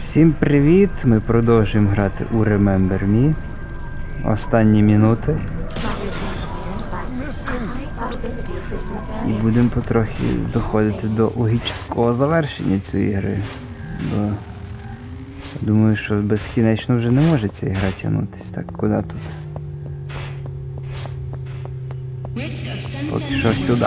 Всім привіт! Ми продовжуємо грати у Remember Me. Останні минути. І будемо потрохи доходити до логічного завершення цієї гри. Бо думаю, що безкінечно вже не може ця гра тягнутись. Так, куди тут? Поки що сюди.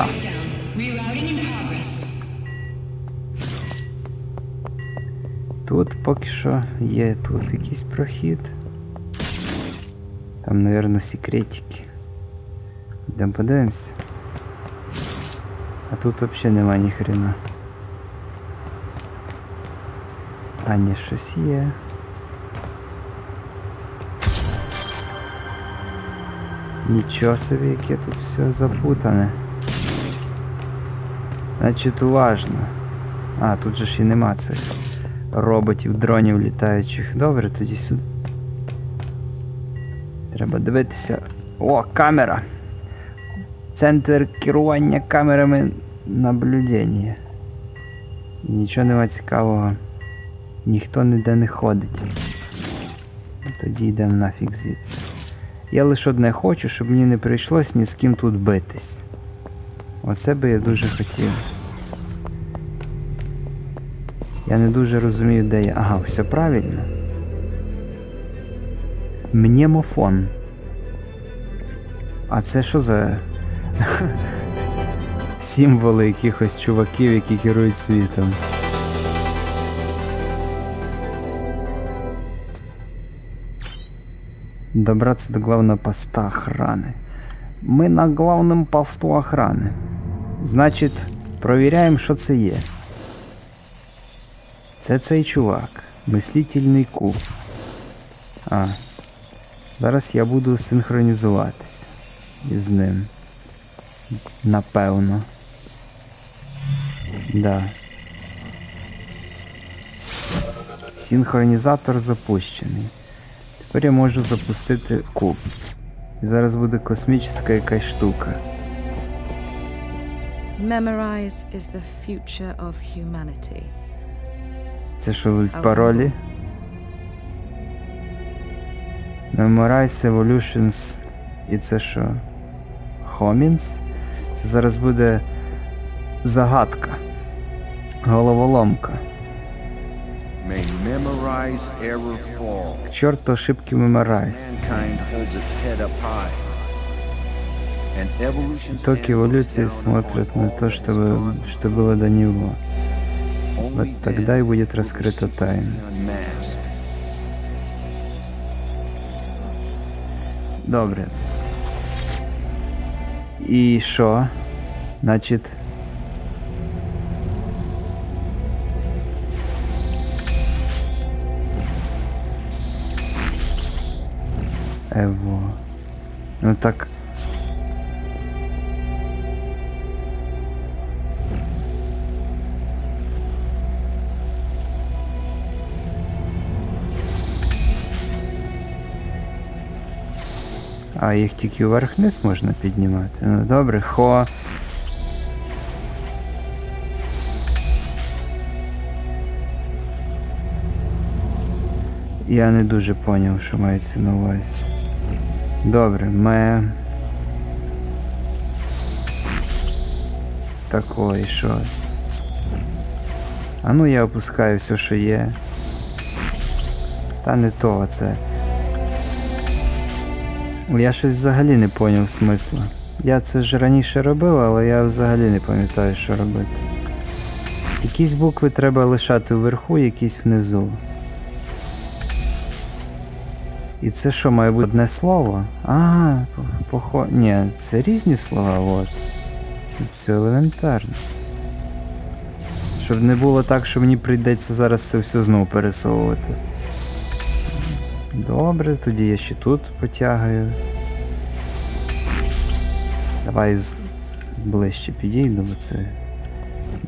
Тут поки що є тут якийсь прохід. Там, напевно, секретики. Йдемо подивимось. А тут взагалі нема ні хрена. А ні, щось є. Нічого собі, яке тут все запутане. Значить, уважно. А, тут же ж і нема цих роботів, дронів літаючих. Добре, тоді сюди. Треба дивитися. О, камера! Центр керування камерами наблюдення. Нічого нема цікавого. Ніхто ніде не ходить. Тоді йдемо нафіг звідси. Я лише одне хочу, щоб мені не прийшлось ні з ким тут битись. Оце би я дуже хотів. Я не дуже розумію, де я. Ага, все правильно. Мнемофон. А це що за символи якихось чуваків, які керують світом? Добраться до главного поста охраны. Мы на главном посту охраны. Значить, провіряємо, що це є. Це цей чувак. Мислительний куб. А. Зараз я буду синхронізуватись із ним. Напевно. Да. Синхронізатор запущений. Тепер я можу запустити куб. І зараз буде космічна якась штука. Memorize is the future of humanity. Це що будуть паролі? Memorize Evolutions. І це що? Homins? Це зараз буде загадка. Головоломка. may memorize error fall. Чорт ошибки Memorize. Mankind holds its head up high. And evolution's Итог hand эволюции looks down смотрят on на all то, that что, has вы- gone что было до него. Вот тогда и будет раскрыта тайна. Добре. І що? Значить. Ево. Ну так. А їх тільки вверх-вниз можна піднімати. Ну добре, хо. Я не дуже поняв, що мається на увазі. Добре, ме. Такої, що. А ну я опускаю все, що є. Та не то, це. Я щось взагалі не поняв смисла. Я це ж раніше робив, але я взагалі не пам'ятаю, що робити. Якісь букви треба лишати вверху, якісь внизу. І це що, має бути одне слово? Ага, похо... Ні, це різні слова, от. Все елементарно. Щоб не було так, що мені прийдеться зараз це все знову пересовувати. Добре, тоді я ще тут потягаю. Давай з... ближче підійду, бо це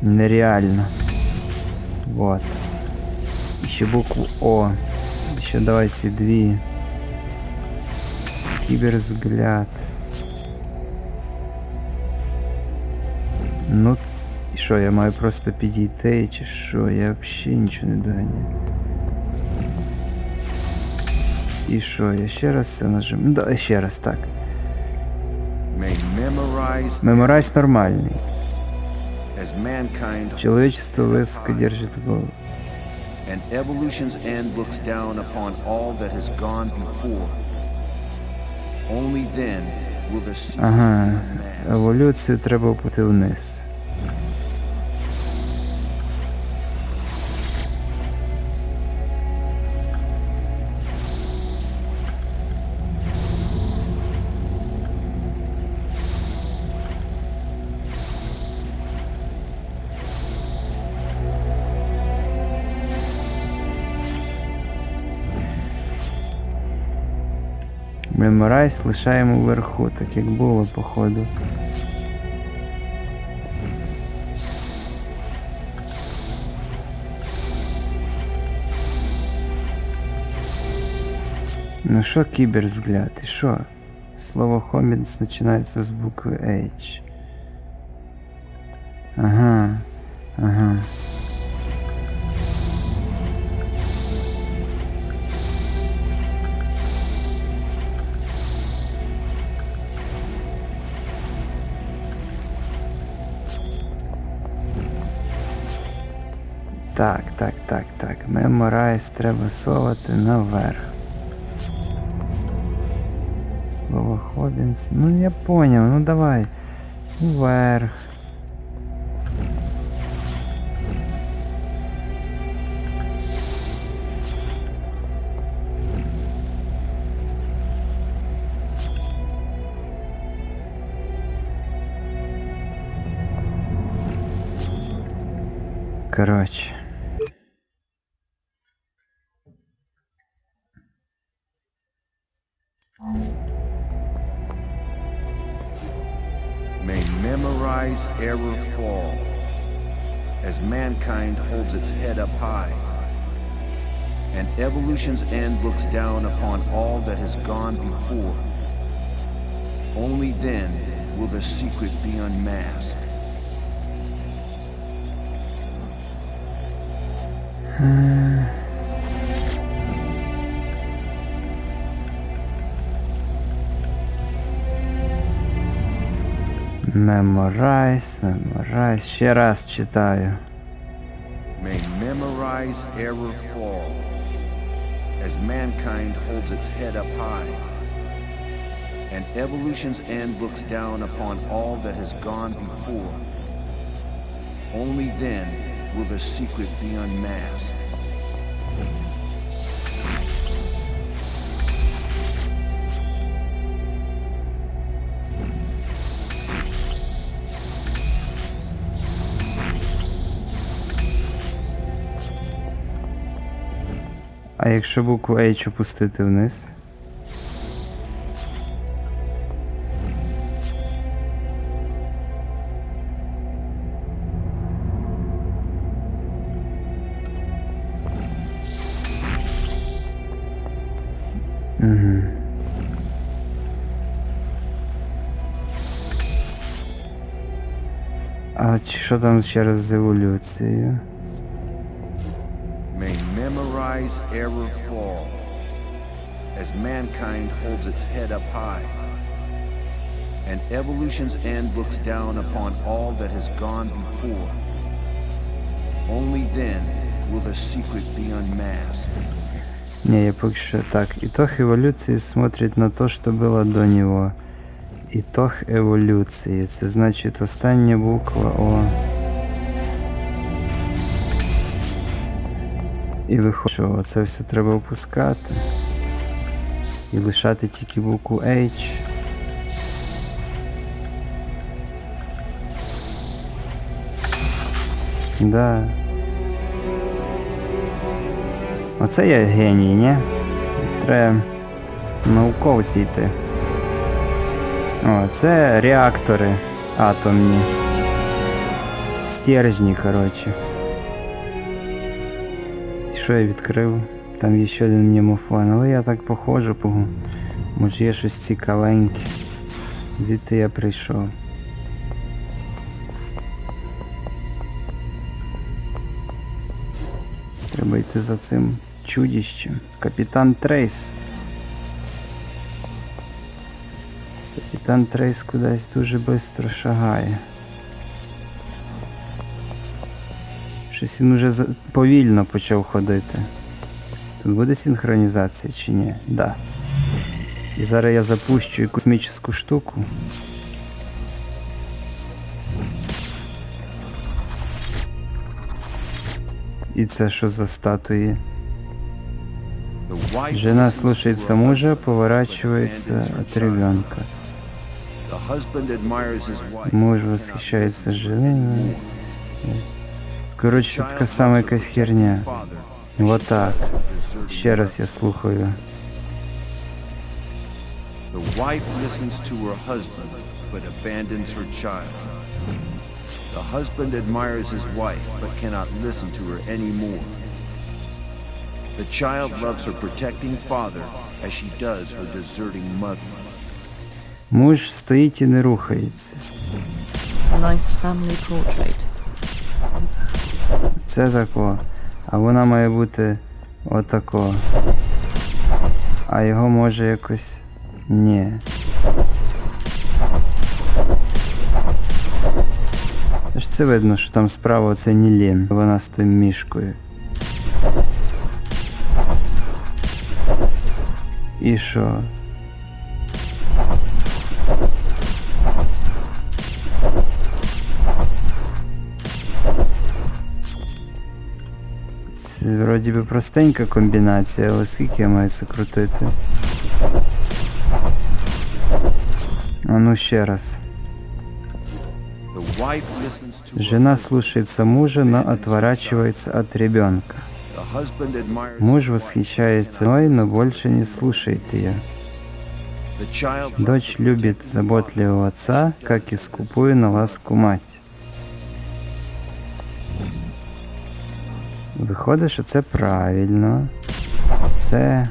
нереально. Вот. І ще букву О. І ще давай ці дві. Кіберзгляд. Ну, і що, я маю просто підійти, чи що? Я взагалі нічого не доганяю. І що, я ще раз це нажимаю? Да, ще раз, так. Меморайз нормальний. Человечество высоко держит голову. and evolution's end looks down upon all that has gone before. Only then will the Ага, еволюцію треба опути вниз. Меморайз лишаємо вверху, так як було, походу. Ну що кіберзгляд? І що? Слово хомінс починається з букви H. Ага. Ага. Так, так, так, так. Меморайз треба совати наверх. Слово Хобінс. Ну я поняв, ну давай. Вверх. Короче. Memorize error fall as mankind holds its head up high and evolution's end looks down upon all that has gone before. Only then will the secret be unmasked. Hmm. Меморайз, меморайз. Ще раз читаю. may memorize error fall as mankind holds its head up high and evolution's end looks down upon all that has gone before. Only then will the secret be unmasked. А якщо букву H опустити вниз? А що там ще раз з еволюцією? May memorize error fall as mankind holds its head up high and evolution's end looks down upon all that has gone before. Only then will the secret be unmasked. Не, я пока что так. Итог эволюции смотрит на то, что было до него. Итог еволюції. Це значить остання буква О. І виходить, що це все треба опускати. І лишати тільки букву H. Да. Оце я геній, ні? Треба науковці йти. О, це реактори атомні. Стержні, коротше що я відкрив? Там є ще один мімофон, але я так похожу по... Може є щось цікавеньке. Звідти я прийшов. Треба йти за цим чудищем. Капітан Трейс. Капітан Трейс кудись дуже швидко шагає. Щось він уже повільно почав ходити. Тут буде синхронізація чи ні? Да. І зараз я запущу космічну штуку. І це що за статуї? Жена слушается мужа, поворачивается от ребенка. Муж восхищается her женой. Коротше, така сама якась херня. Вот так. Ще раз я слухаю. The wife listens to her husband, but abandons her child. The husband admires his wife, but cannot listen to her anymore. The child loves her protecting father as she does her deserting mother. Муж стоїть і не рухається. Nice family portrait. Це тако. А вона має бути отако. А його може якось. Ні. Ж це видно, що там справа це Нілін. Вона з тим мішкою. І що? Це вроді би простенька комбінація, але скільки я маю це крутити? А ну ще раз. The wife listens to her Жена husband, слушается мужа, но отворачивается от ребенка. the husband admires Муж his wife, восхищается мной, но больше не слушает ее. The child Дочь любит заботливого отца, как и скупую на ласку мать. Виходить, що це правильно. Це.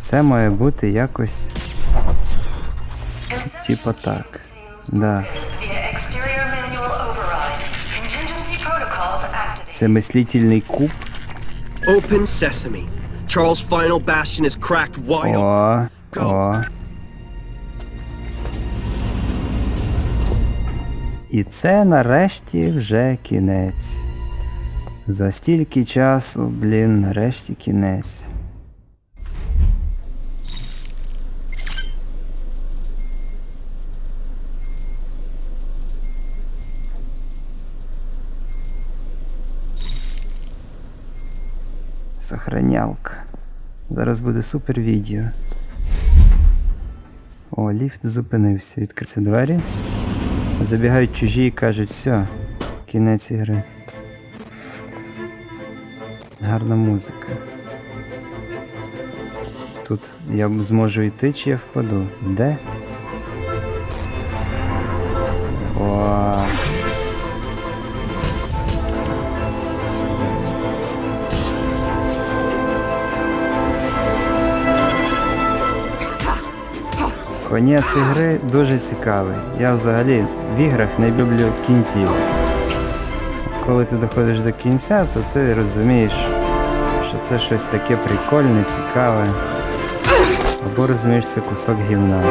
Це має бути якось. Типа так. Да. Це мислительний куб. Open sesame. Charles' final bastion is cracked wide open. О, о. І це нарешті вже кінець. За стільки часу, блін, нарешті кінець. Сохранялка. Зараз буде супер відео. О, ліфт зупинився. Відкриються двері. Забігають чужі і кажуть, все, кінець ігри. Гарна музика. Тут я зможу йти чи я впаду. Де? О. Конець ігри дуже цікавий. Я взагалі в іграх не люблю кінців. Коли ти доходиш до кінця, то ти розумієш, що це щось таке прикольне, цікаве. Або розумієш, це кусок гівна.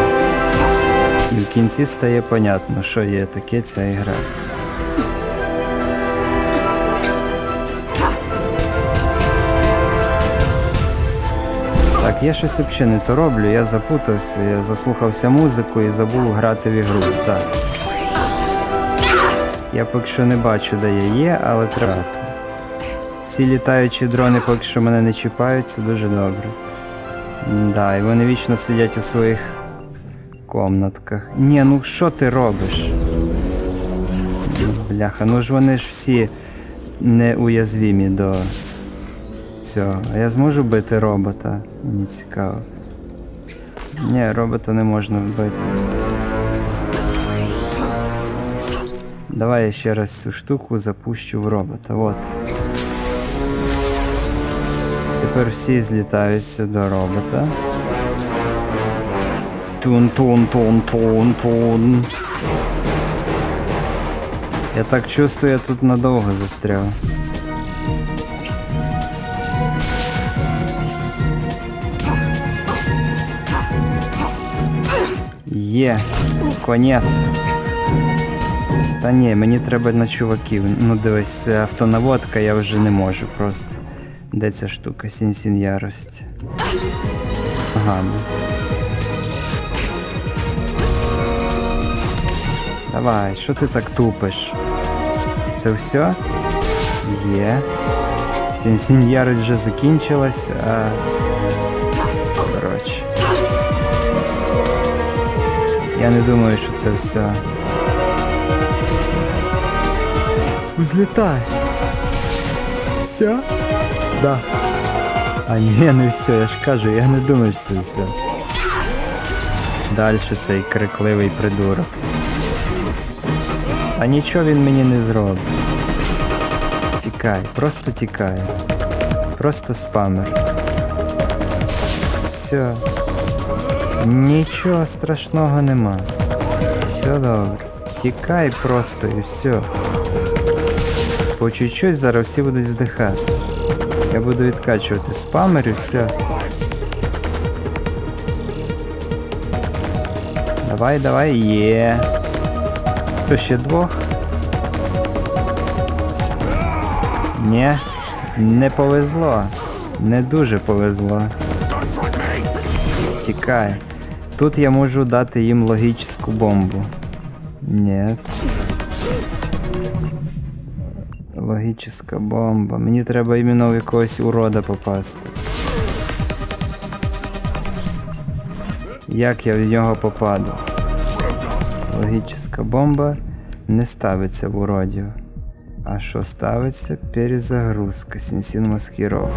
І в кінці стає понятно, що є таке ця ігра. Так, я щось взагалі не то роблю, я запутався, я заслухався музику і забув грати в ігру. Так. Я поки що не бачу, де я є, але треба. Ці літаючі дрони поки що мене не чіпають, це дуже добре. Да, і вони вічно сидять у своїх комнатках. Ні, ну що ти робиш? Бляха, ну ж вони ж всі неуязвімі до цього. А я зможу бити робота? Мені цікаво. Ні, робота не можна вбити. Давай я ще раз цю штуку запущу в робота. Вот. Тепер всі злітаються до робота. Тун-тун-тун-тун-тун. Я так чувствую, я тут надовго застряв. Є. Конець. Та ні, мені треба на чуваків. Ну дивись, автонаводка, я вже не можу просто. Де ця штука? Сінсін ярость. Ага. ну. Давай, що ти так тупиш? Це все? Є. Сінсін ярость вже закінчилась, а. Коротше. Я не думаю, що це все. Взлітай. Все? Да. А не все, я ж кажу, я не думаю, що це все. Далі цей крикливий придурок. А нічого він мені не зробить. Тікай, просто тікай. Просто спамер. Все. Нічого страшного нема. Все добре. Тікай просто і все. Чуть-чуть зараз всі будуть здихати. Я буду відкачувати спамер і все. Давай, давай, є. Хто ще двох? Ні, не повезло. Не дуже повезло. Тікай. Тут я можу дати їм логічну бомбу. Ні. Логічна бомба. Мені треба іменно в якогось урода попасти. Як я в нього попаду? Логічна бомба не ставиться в уродів. А що ставиться? Перезагрузка. Сінсін маскіров.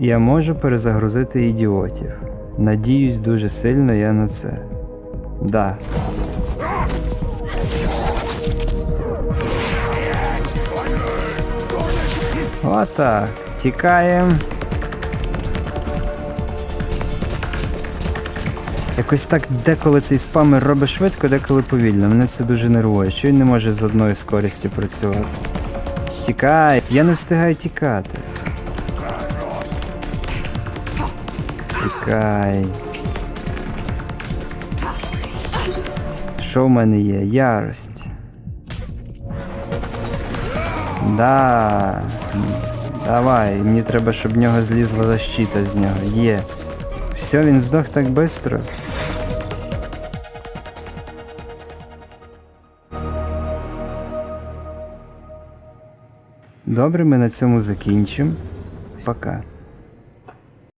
Я можу перезагрузити ідіотів. Надіюсь дуже сильно я на це. Да. Отак. Тікаємо. Якось так деколи цей спамер робить швидко, деколи повільно. Мене це дуже нервує, що він не може з одною скорістю працювати. Тікай! Я не встигаю тікати. Тікай. Що в мене є? Ярость. Да. Давай, мені треба, щоб в нього злізла защита з нього. Є. Все, він здох так швидко. Добре, ми на цьому закінчимо. Пока.